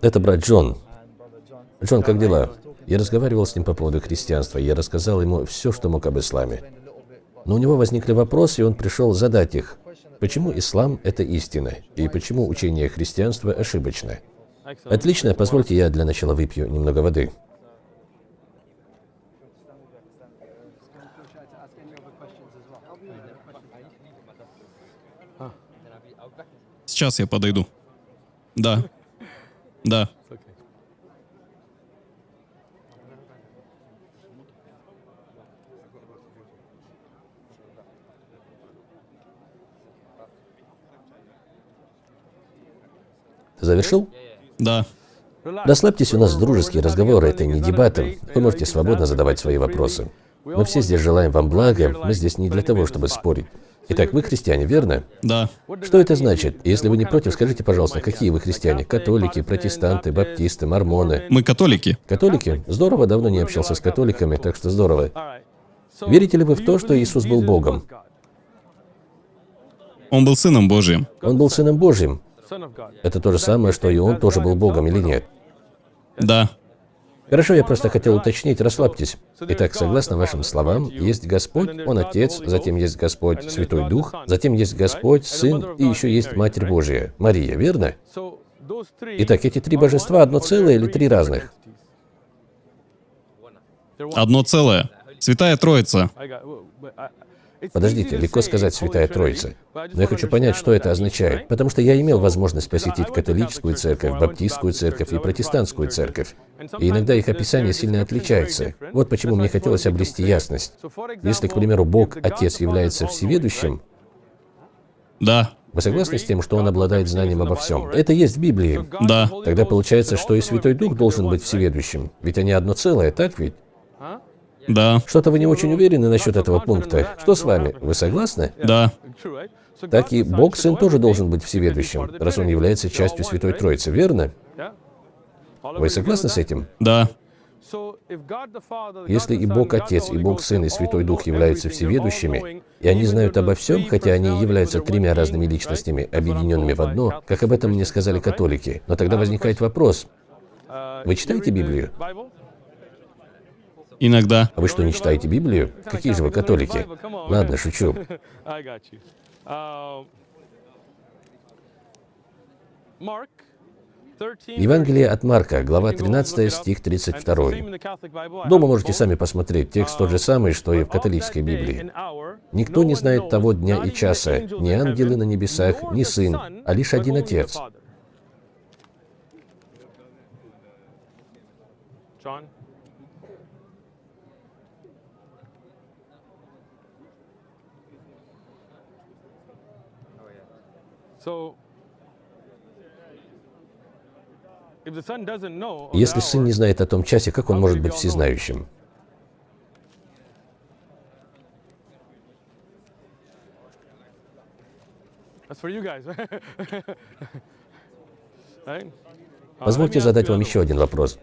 Это брат Джон. Джон, как дела? Я разговаривал с ним по поводу христианства, я рассказал ему все, что мог об исламе. Но у него возникли вопросы, и он пришел задать их. Почему ислам – это истина? И почему учение христианства ошибочно? Отлично, позвольте я для начала выпью немного воды. Сейчас я подойду. Да. Да. Завершил? Да. Расслабьтесь, у нас дружеские разговоры, это не дебаты. Вы можете свободно задавать свои вопросы. Мы все здесь желаем вам блага, мы здесь не для того, чтобы спорить. Итак, вы христиане, верно? Да. Что это значит? Если вы не против, скажите, пожалуйста, какие вы христиане? Католики, протестанты, баптисты, мормоны? Мы католики. Католики? Здорово, давно не общался с католиками, так что здорово. Верите ли вы в то, что Иисус был Богом? Он был Сыном Божиим. Он был Сыном Божьим. Это то же самое, что и Он тоже был Богом или нет? Да. Хорошо, я просто хотел уточнить, расслабьтесь. Итак, согласно вашим словам, есть Господь, Он Отец, затем есть Господь Святой Дух, затем есть Господь, Сын и еще есть Матерь Божья, Мария, верно? Итак, эти три божества одно целое или три разных? Одно целое. Святая Троица. Подождите, легко сказать «Святая Троица». Но я хочу понять, что это означает, потому что я имел возможность посетить католическую церковь, баптистскую церковь и протестантскую церковь. И иногда их описание сильно отличается. Вот почему мне хотелось обрести ясность. Если, к примеру, Бог, Отец, является всеведущим, Да. вы согласны с тем, что Он обладает знанием обо всем? Это есть в Библии. Да. Тогда получается, что и Святой Дух должен быть всеведущим. Ведь они одно целое, так ведь? Да. Что-то вы не очень уверены насчет этого пункта. Что с вами? Вы согласны? Да. Так и Бог Сын тоже должен быть всеведущим, раз Он является частью Святой Троицы, верно? Вы согласны с этим? Да. Если и Бог Отец, и Бог Сын, и Святой Дух являются всеведущими, и они знают обо всем, хотя они являются тремя разными личностями, объединенными в одно, как об этом мне сказали католики, но тогда возникает вопрос. Вы читаете Библию? Иногда. А вы что, не читаете Библию? Какие же вы католики? Ладно, шучу. Евангелие от Марка, глава 13, стих 32. Дома можете сами посмотреть, текст тот же самый, что и в католической Библии. «Никто не знает того дня и часа, ни ангелы на небесах, ни Сын, а лишь один Отец». Если Сын не знает о том часе, как Он может быть всезнающим? Позвольте задать вам еще один вопрос.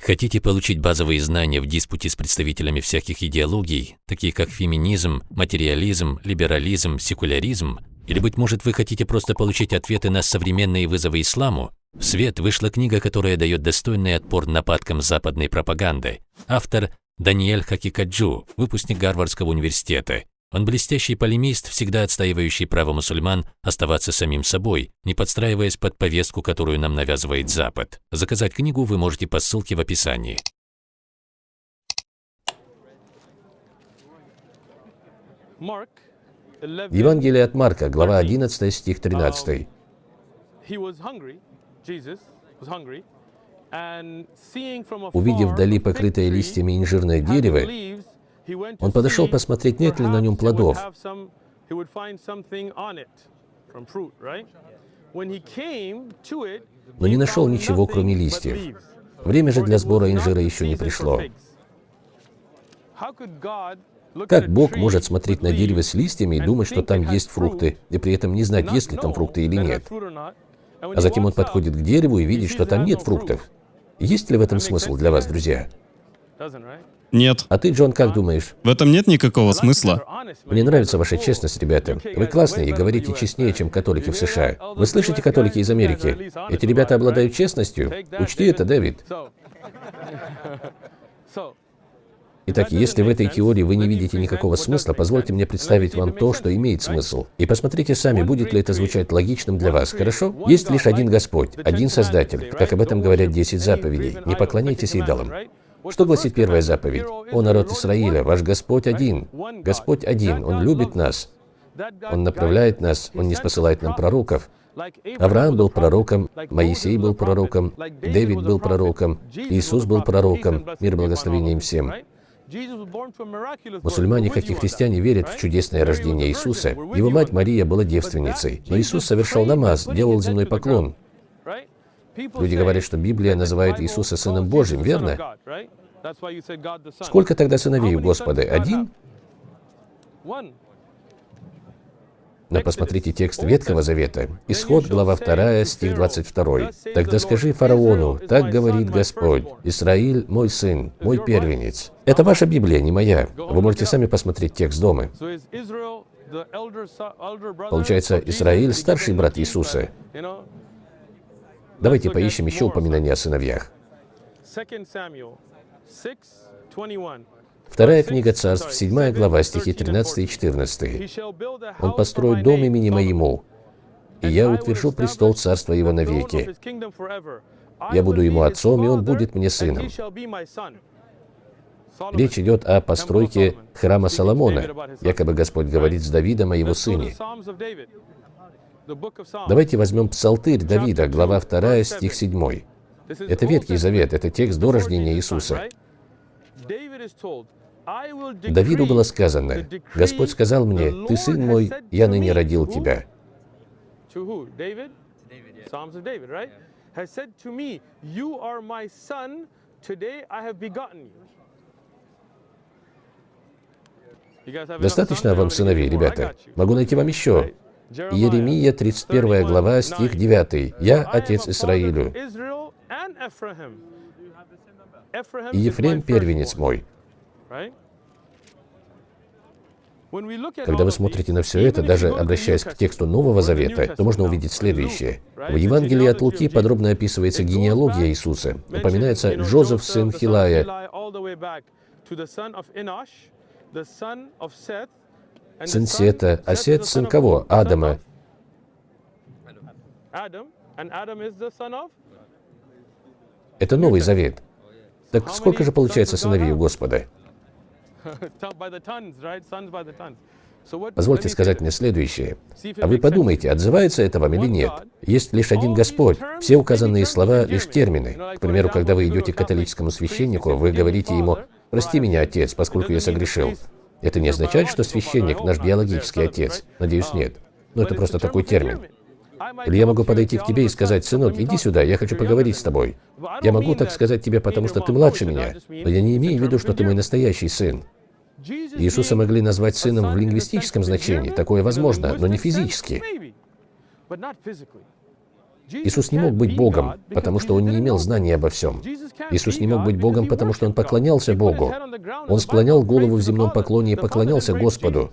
Хотите получить базовые знания в диспуте с представителями всяких идеологий, такие как феминизм, материализм, либерализм, секуляризм? Или, быть может, вы хотите просто получить ответы на современные вызовы исламу? В свет вышла книга, которая дает достойный отпор нападкам западной пропаганды. Автор Даниэль Хакикаджу, выпускник Гарвардского университета. Он блестящий полемист, всегда отстаивающий право мусульман оставаться самим собой, не подстраиваясь под повестку, которую нам навязывает Запад. Заказать книгу вы можете по ссылке в описании. Евангелие от Марка, глава 11, стих 13. Увидев вдали покрытое листьями инжирное дерево, он подошел посмотреть, нет ли на нем плодов. Но не нашел ничего, кроме листьев. Время же для сбора инжира еще не пришло. Как Бог может смотреть на дерево с листьями и думать, что там есть фрукты, и при этом не знать, есть ли там фрукты или нет? А затем он подходит к дереву и видит, что там нет фруктов. Есть ли в этом смысл для вас, друзья? Нет. А ты, Джон, как думаешь? В этом нет никакого смысла. Мне нравится ваша честность, ребята. Вы классные и говорите честнее, чем католики в США. Вы слышите, католики из Америки? Эти ребята обладают честностью. Учти это, Дэвид. Итак, если в этой теории вы не видите никакого смысла, позвольте мне представить вам то, что имеет смысл. И посмотрите сами, будет ли это звучать логичным для вас, хорошо? Есть лишь один Господь, один Создатель, как об этом говорят 10 заповедей. Не поклоняйтесь идолам. Что гласит первая заповедь? «О народ Израиля, ваш Господь один». Господь один, Он любит нас. Он направляет нас, Он не спосылает нам пророков. Авраам был пророком, Моисей был пророком, Дэвид был пророком, Иисус был пророком, мир благословения им всем. Мусульмане, как и христиане, верят в чудесное рождение Иисуса. Его мать Мария была девственницей, но Иисус совершал намаз, делал земной поклон. Люди говорят, что Библия называет Иисуса Сыном Божьим, верно? Сколько тогда сыновей у Господа? Один? Но посмотрите текст Ветхого Завета. Исход, глава 2, стих 22. «Тогда скажи фараону, так говорит Господь, Израиль мой сын, мой первенец». Это ваша Библия, не моя. Вы можете сами посмотреть текст дома. Получается, Израиль – старший брат Иисуса. Давайте поищем еще упоминания о сыновьях. Вторая книга царств, 7 глава, стихи 13 и 14. «Он построит дом имени моему, и я утвержу престол царства его навеки. Я буду ему отцом, и он будет мне сыном». Речь идет о постройке храма Соломона. Якобы Господь говорит с Давидом о его сыне. Давайте возьмем Псалтырь Давида, глава 2, стих 7. Это Ветхий Завет, это текст до рождения Иисуса. Давиду было сказано, «Господь сказал мне, ты сын мой, я ныне родил тебя». Достаточно вам сыновей, ребята? Могу найти вам еще. Иеремия, 31 глава, стих 9. «Я отец Исраилю, и Ефрем первенец мой». Когда вы смотрите на все это, даже обращаясь к тексту Нового Завета, то можно увидеть следующее. В Евангелии от Луки подробно описывается генеалогия Иисуса. Упоминается Джозеф, сын Хилая, сын Сета, а Сет сын кого? Адама. Это Новый Завет. Так сколько же получается сыновей у Господа? Позвольте сказать мне следующее. А вы подумайте, отзывается это вам или нет? Есть лишь один Господь. Все указанные слова — лишь термины. К примеру, когда вы идете к католическому священнику, вы говорите ему «Прости меня, отец, поскольку я согрешил». Это не означает, что священник — наш биологический отец. Надеюсь, нет. Но это просто такой термин. Или я могу подойти к тебе и сказать, «Сынок, иди сюда, я хочу поговорить с тобой». Я могу так сказать тебе, потому что ты младше меня, но я не имею в виду, что ты мой настоящий сын. Иисуса могли назвать сыном в лингвистическом значении, такое возможно, но не физически. Иисус не мог быть Богом, потому что Он не имел знания обо всем. Иисус не мог быть Богом, потому что Он поклонялся Богу. Он склонял голову в земном поклоне и поклонялся Господу.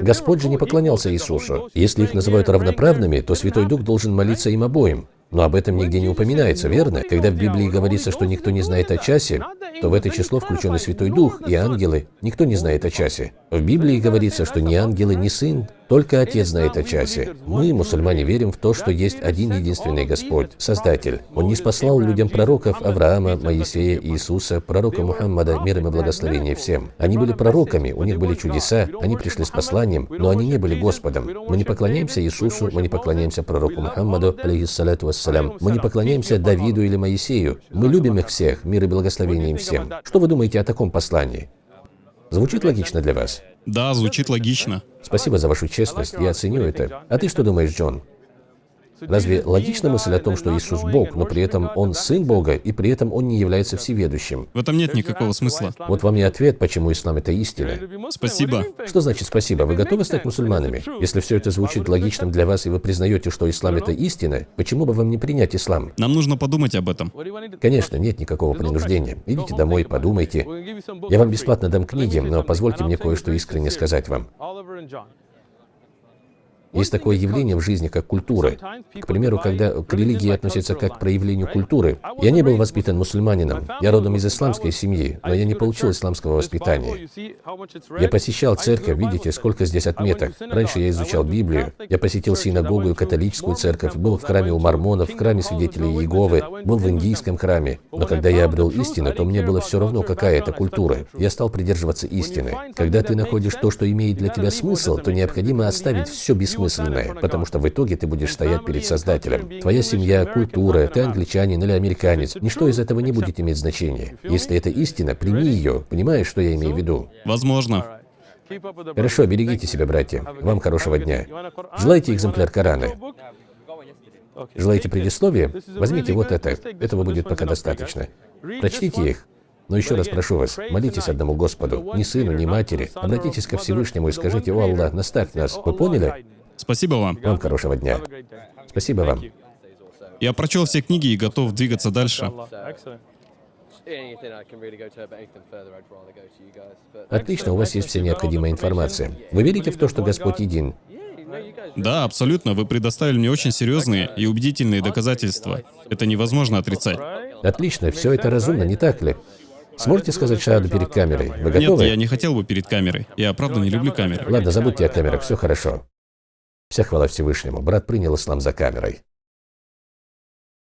Господь же не поклонялся Иисусу. Если их называют равноправными, то Святой Дух должен молиться им обоим. Но об этом нигде не упоминается, верно? Когда в Библии говорится, что никто не знает о часе, то в это число включен и Святой Дух, и ангелы. Никто не знает о часе. В Библии говорится, что ни ангелы, ни сын, только Отец знает о часе. Мы, мусульмане, верим в то, что есть один единственный Господь, Создатель. Он не спаслал людям пророков Авраама, Моисея, Иисуса, пророка Мухаммада, мир и благословение всем. Они были пророками, у них были чудеса, они пришли с посланием, но они не были Господом. Мы не поклоняемся Иисусу, мы не поклоняемся пророку Мухаммаду, алейхиссалату вассалям, мы не поклоняемся Давиду или Моисею. Мы любим их всех, мир и благословение им всем. Что вы думаете о таком послании? Звучит логично для вас? Да, звучит логично. Спасибо за вашу честность, я оценю это. А ты что думаешь, Джон? Разве логична мысль о том, что Иисус Бог, но при этом Он Сын Бога, и при этом Он не является всеведущим? В этом нет никакого смысла. Вот вам и ответ, почему ислам – это истина. Спасибо. Что значит спасибо? Вы готовы стать мусульманами? Если все это звучит логичным для вас, и вы признаете, что ислам – это истина, почему бы вам не принять ислам? Нам нужно подумать об этом. Конечно, нет никакого принуждения. Идите домой, подумайте. Я вам бесплатно дам книги, но позвольте мне кое-что искренне сказать вам. Есть такое явление в жизни, как культура. К примеру, когда к религии относятся как к проявлению культуры. Я не был воспитан мусульманином. Я родом из исламской семьи, но я не получил исламского воспитания. Я посещал церковь, видите, сколько здесь отметок. Раньше я изучал Библию. Я посетил синагогу и католическую церковь, был в храме у мормонов, в храме свидетелей Иеговы, был в индийском храме. Но когда я обрел истину, то мне было все равно, какая это культура. Я стал придерживаться истины. Когда ты находишь то, что имеет для тебя смысл, то необходимо оставить все бессмысленное бессмысленное, потому что в итоге ты будешь стоять перед Создателем. Твоя семья, культура, ты англичанин или американец, ничто из этого не будет иметь значения. Если это истина, прими ее. Понимаешь, что я имею в виду? Возможно. Хорошо, берегите себя, братья. Вам хорошего дня. Желаете экземпляр Корана? Желаете предисловие? Возьмите вот это. Этого будет пока достаточно. Прочтите их. Но еще раз прошу вас, молитесь одному Господу, ни сыну, ни матери. Обратитесь ко Всевышнему и скажите, «О Аллах, наставь нас». Вы поняли? Спасибо вам. Вам хорошего дня. Спасибо вам. Я прочел все книги и готов двигаться дальше. Отлично, у вас есть вся необходимая информация. Вы верите в то, что Господь един? Да, абсолютно. Вы предоставили мне очень серьезные и убедительные доказательства. Это невозможно отрицать. Отлично, все это разумно, не так ли? Сможете сказать шаду перед камерой? Вы готовы? Нет, я не хотел бы перед камерой. Я правда не люблю камеры. Ладно, забудьте о камерах, все хорошо. Вся хвала Всевышнему. Брат принял ислам за камерой.